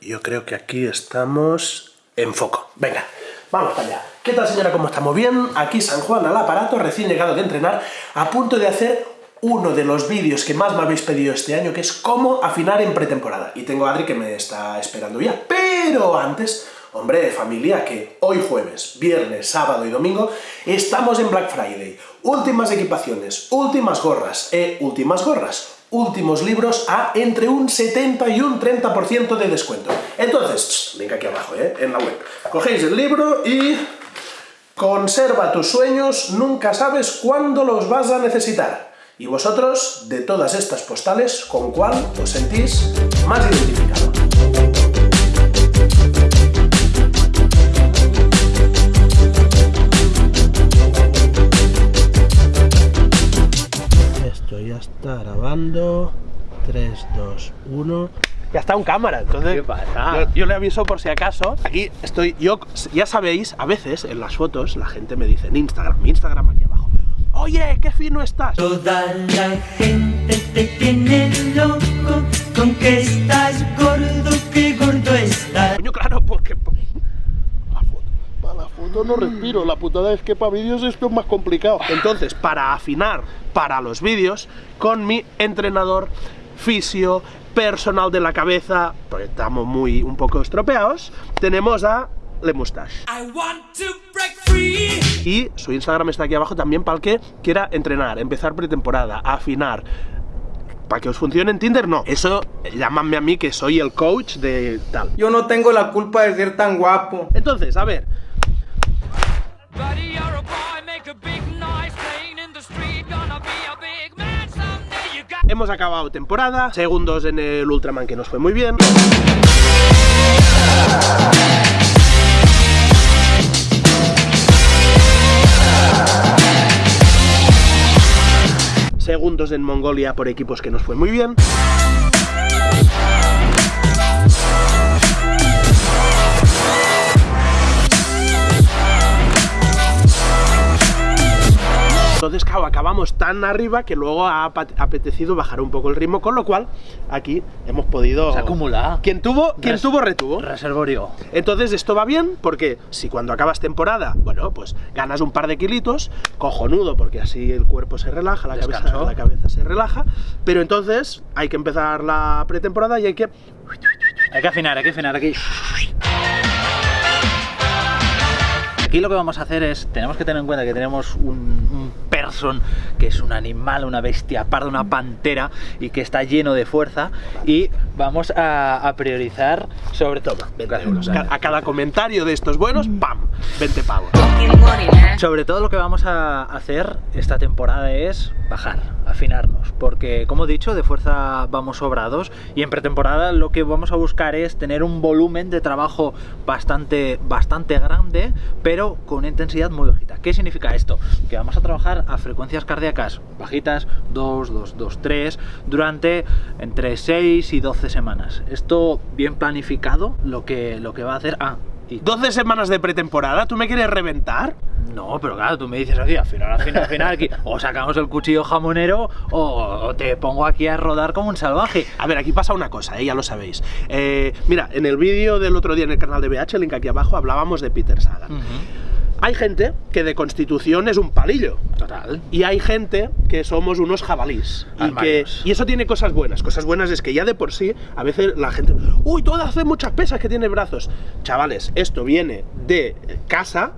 yo creo que aquí estamos en foco. Venga, vamos para allá. ¿Qué tal señora? ¿Cómo estamos? Bien, aquí San Juan al aparato, recién llegado de entrenar, a punto de hacer uno de los vídeos que más me habéis pedido este año, que es cómo afinar en pretemporada. Y tengo a Adri que me está esperando ya. Pero antes, hombre de familia, que hoy jueves, viernes, sábado y domingo estamos en Black Friday. Últimas equipaciones, últimas gorras, e últimas gorras, últimos libros a entre un 70 y un 30% de descuento. Entonces, link aquí abajo, ¿eh? en la web. Cogéis el libro y Conserva tus sueños, nunca sabes cuándo los vas a necesitar. Y vosotros, de todas estas postales, ¿con cuál os sentís más identificado? 3, 2, 1 ya está en cámara, entonces ¿Qué pasa? Yo, yo, le aviso por si acaso. Aquí estoy, yo, ya sabéis, a veces en las fotos la gente me dice en Instagram, mi Instagram aquí abajo, oye, qué fino estás. Toda la gente te tiene loco con que estás gordo, que gordo estás. Coño, claro, porque... La foto. Para la foto no respiro, la putada es que para vídeos esto es más complicado. Entonces, para afinar para los vídeos, con mi entrenador fisio, personal de la cabeza, porque estamos muy un poco estropeados, tenemos a Le Moustache. Y su Instagram está aquí abajo también para el que quiera entrenar, empezar pretemporada, afinar. Para que os funcione en Tinder, no. Eso, llámame a mí que soy el coach de tal. Yo no tengo la culpa de ser tan guapo. Entonces, a ver. Hemos acabado temporada, segundos en el Ultraman que nos fue muy bien. Segundos en Mongolia por equipos que nos fue muy bien. Tan arriba que luego ha apetecido bajar un poco el ritmo, con lo cual aquí hemos podido... Se acumula. Quien tuvo, quien Res tuvo retuvo. Reservorio. Entonces esto va bien porque si cuando acabas temporada, bueno, pues ganas un par de kilitos, cojonudo, porque así el cuerpo se relaja, la, cabeza, la cabeza se relaja, pero entonces hay que empezar la pretemporada y hay que... Hay que afinar, hay que afinar aquí. Aquí lo que vamos a hacer es, tenemos que tener en cuenta que tenemos un, un person que es un animal, una bestia parda, una pantera y que está lleno de fuerza y vamos a, a priorizar sobre todo 20 euros. A cada comentario de estos buenos, ¡pam! 20 pavos. Sobre todo lo que vamos a hacer esta temporada es bajar, afinarnos, porque como he dicho, de fuerza vamos sobrados y en pretemporada lo que vamos a buscar es tener un volumen de trabajo bastante, bastante grande, pero con intensidad muy bajita. ¿Qué significa esto? Que vamos a trabajar a frecuencias cardíacas bajitas, 2, 2, 2, 3, durante entre 6 y 12 semanas. Esto bien planificado, lo que, lo que va a hacer... Ah, y 12 semanas de pretemporada, ¿tú me quieres reventar? No, pero claro, tú me dices aquí, al final, al final, al final, aquí, o sacamos el cuchillo jamonero o, o, te pongo aquí a rodar como un salvaje. A ver, aquí pasa una cosa, ¿eh? ya lo sabéis. Eh, mira, en el vídeo del otro día en el canal de BH, el link aquí abajo, hablábamos de Peter Sagan. Uh -huh. Hay gente que de constitución es un palillo. Total. Y hay gente que somos unos jabalís. Y, que, y, eso tiene cosas buenas. Cosas buenas es que ya de por sí, a veces la gente... ¡Uy, todo hace muchas pesas que tiene brazos! Chavales, esto viene de casa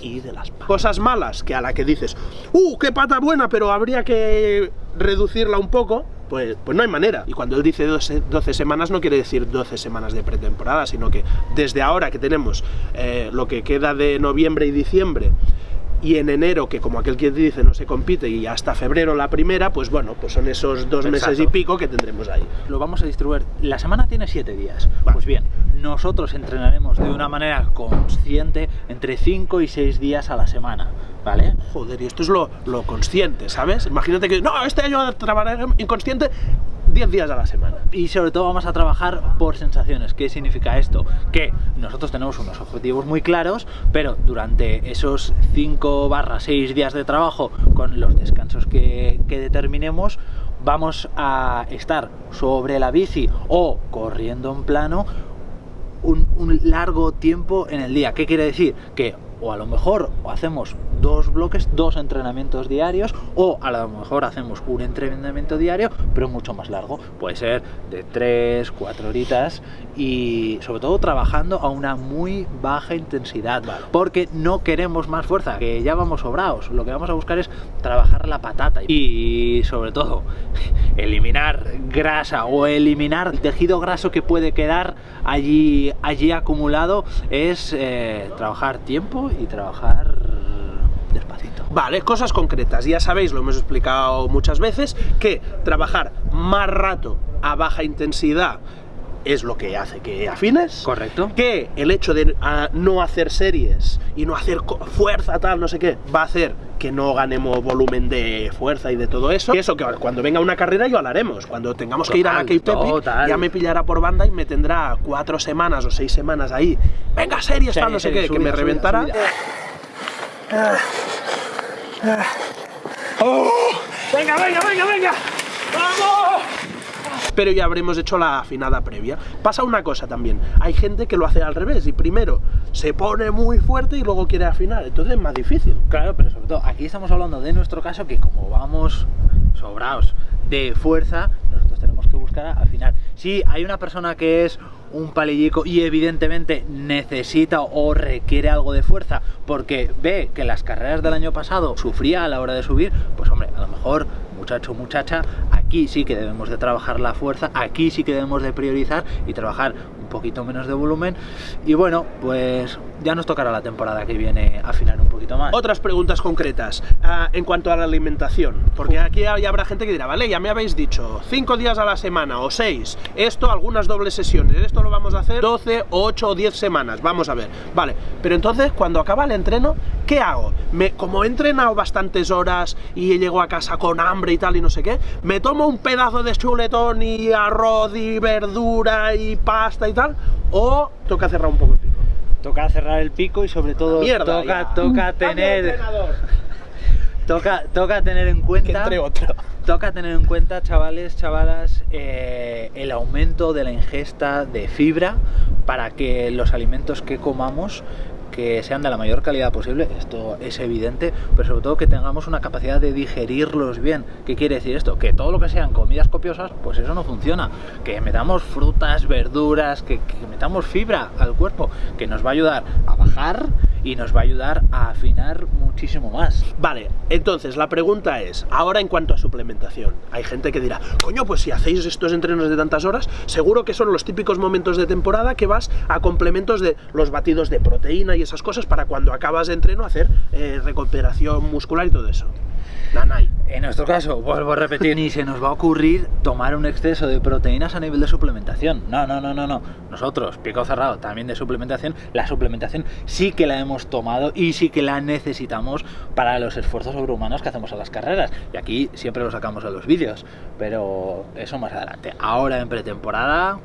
y de las patas. cosas malas que a la que dices ¡Uh, qué pata buena! Pero habría que reducirla un poco pues, pues no hay manera. Y cuando él dice 12, 12, semanas no quiere decir 12 semanas de pretemporada, sino que desde ahora que tenemos eh, lo que queda de noviembre y diciembre y en enero, que como aquel que dice no se compite, y hasta febrero la primera, pues bueno, pues son esos dos Exacto. meses y pico que tendremos ahí. Lo vamos a distribuir. La semana tiene siete días. Vale. Pues bien, nosotros entrenaremos de una manera consciente entre 5 y 6 días a la semana. ¿Vale? Joder, y esto es lo, lo consciente, ¿sabes? Imagínate que, no, este año trabajaré inconsciente 10 días a la semana. Y sobre todo vamos a trabajar por sensaciones. ¿Qué significa esto? Que nosotros tenemos unos objetivos muy claros, pero durante esos 5 barra 6 días de trabajo, con los descansos que, que determinemos, vamos a estar sobre la bici o corriendo en plano un, un largo tiempo en el día. ¿Qué quiere decir? Que o a lo mejor hacemos dos bloques, dos entrenamientos diarios, o a lo mejor hacemos un entrenamiento diario, pero mucho más largo. Puede ser de 3, 4 horitas y sobre todo trabajando a una muy baja intensidad, porque no queremos más fuerza, que ya vamos sobrados. Lo que vamos a buscar es trabajar la patata y sobre todo eliminar grasa o eliminar el tejido graso que puede quedar allí, allí acumulado es eh, trabajar tiempo y trabajar despacito. Vale, cosas concretas. Ya sabéis, lo hemos explicado muchas veces, que trabajar más rato a baja intensidad es lo que hace que afines. Correcto. Que el hecho de ah, no hacer series y no hacer fuerza tal, no sé qué, va a hacer que no ganemos volumen de fuerza y de todo eso. Y eso que cuando venga una carrera ya lo haremos. Cuando tengamos que ir a la Cape ya me pillará por banda y me tendrá cuatro semanas o seis semanas ahí. Venga, series, tal, no sé qué, que me subida, reventará. subida. ¡Venga, venga, venga, venga! ¡Vamos! Pero ya habremos hecho la afinada previa. Pasa una cosa también, hay gente que lo hace al revés y primero se pone muy fuerte y luego quiere afinar, entonces es más difícil. Claro, pero sobre todo aquí estamos hablando de nuestro caso que como vamos sobrados de fuerza, nosotros tenemos que buscar afinar. Si hay una persona que es un palillico y evidentemente necesita o requiere algo de fuerza porque ve que las carreras del año pasado sufría a la hora de subir, pues hombre, a lo mejor muchacho muchacha, aquí sí que debemos de trabajar la fuerza, aquí sí que debemos de priorizar y trabajar un poquito menos de volumen. Y bueno, pues ya nos tocará la temporada que viene afinar un poquito más. Otras preguntas concretas ah, en cuanto a la alimentación, porque aquí habrá gente que dirá, vale, ya me habéis dicho, 5 días a la semana o 6, esto algunas dobles sesiones, esto lo vamos a hacer 12, 8 o 10 semanas, vamos a ver, vale, pero entonces cuando acaba el entreno, ¿qué hago? Me, como he entrenado bastantes horas y llego a casa con hambre y tal y no sé qué, me tomo un pedazo de chuletón y arroz y verdura y pasta y tal, o toca cerrar un poco. Toca cerrar el pico y sobre todo Mierda, toca, ya. toca tener toca, toca tener en Que cuenta entre otro. toca tener en cuenta chavales chavalas eh, el aumento de la ingesta de fibra para que los alimentos que comamos que sean de la mayor calidad posible, esto es evidente, pero sobre todo que tengamos una capacidad de digerirlos bien. ¿Qué quiere decir esto? Que todo lo que sean comidas copiosas, pues eso no funciona. Que metamos frutas, verduras, que, metamos fibra al cuerpo, que nos va a ayudar a bajar y nos va a ayudar a afinar muchísimo más. Vale, entonces la pregunta es, ahora en cuanto a suplementación, hay gente que dirá, coño, pues si hacéis estos entrenos de tantas horas, seguro que son los típicos momentos de temporada que vas a complementos de los batidos de proteína y esas cosas para cuando acabas de entreno hacer eh, recuperación muscular y todo eso. En nuestro caso, vuelvo a repetir, ni se nos va a ocurrir tomar un exceso de proteínas a nivel de suplementación. No, no, no, no, no. Nosotros, pico cerrado, también de suplementación, la suplementación sí que la hemos tomado y sí que la necesitamos para los esfuerzos sobrehumanos que hacemos a las carreras. Y aquí siempre lo sacamos en los vídeos, pero eso más adelante. Ahora en pretemporada,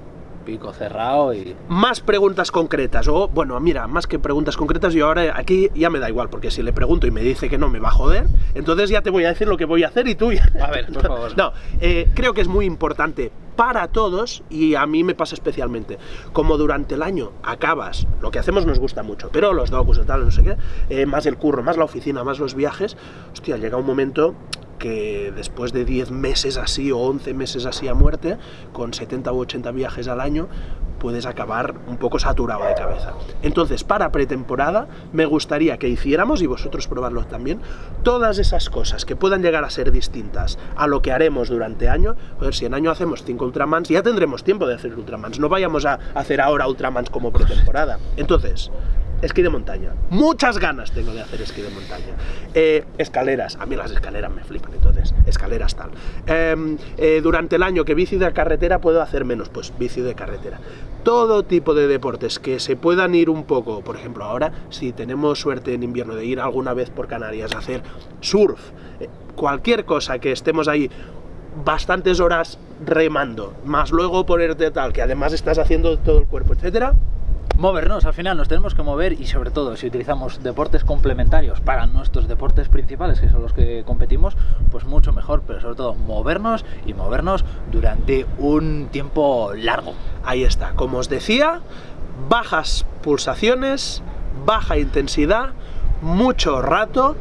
pico cerrado y... Más preguntas concretas, o bueno, mira, más que preguntas concretas, yo ahora aquí ya me da igual, porque si le pregunto y me dice que no me va a joder, entonces ya te voy a decir lo que voy a hacer y tú ya... A ver, por favor. No, eh, creo que es muy importante para todos y a mí me pasa especialmente. Como durante el año acabas, lo que hacemos nos gusta mucho, pero los docus y tal, no sé qué, eh, más el curro, más la oficina, más los viajes, hostia, llega un momento que después de 10 meses así o 11 meses así a muerte, con 70 u 80 viajes al año, puedes acabar un poco saturado de cabeza. Entonces, para pretemporada, me gustaría que hiciéramos, y vosotros probarlo también, todas esas cosas que puedan llegar a ser distintas a lo que haremos durante año. Joder, si en año hacemos 5 Ultramans, ya tendremos tiempo de hacer Ultramans. No vayamos a hacer ahora Ultramans como pretemporada. Entonces, esquí de montaña. Muchas ganas tengo de hacer esquí de montaña. Eh, escaleras. A mí las escaleras me flipan, entonces, escaleras tal. Eh, eh, durante el año que bici de carretera puedo hacer menos, pues bici de carretera. Todo tipo de deportes que se puedan ir un poco, por ejemplo, ahora, si tenemos suerte en invierno de ir alguna vez por Canarias a hacer surf, eh, cualquier cosa que estemos ahí bastantes horas remando, más luego ponerte tal, que además estás haciendo todo el cuerpo, etcétera, movernos, al final nos tenemos que mover y sobre todo si utilizamos deportes complementarios para nuestros deportes principales, que son los que competimos, pues mucho mejor, pero sobre todo movernos y movernos durante un tiempo largo. Ahí está, como os decía, bajas pulsaciones, baja intensidad, mucho rato,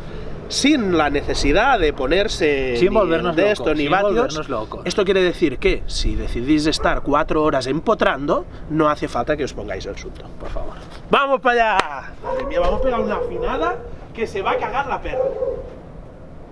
sin la necesidad de ponerse Sin ni volvernos de locos, esto ni sin vatios. volvernos locos. Esto quiere decir que si decidís estar cuatro horas empotrando, no hace falta que os pongáis el susto, por favor. ¡Vamos para allá! Madre mía, vamos a pegar una afinada que se va a cagar la perra.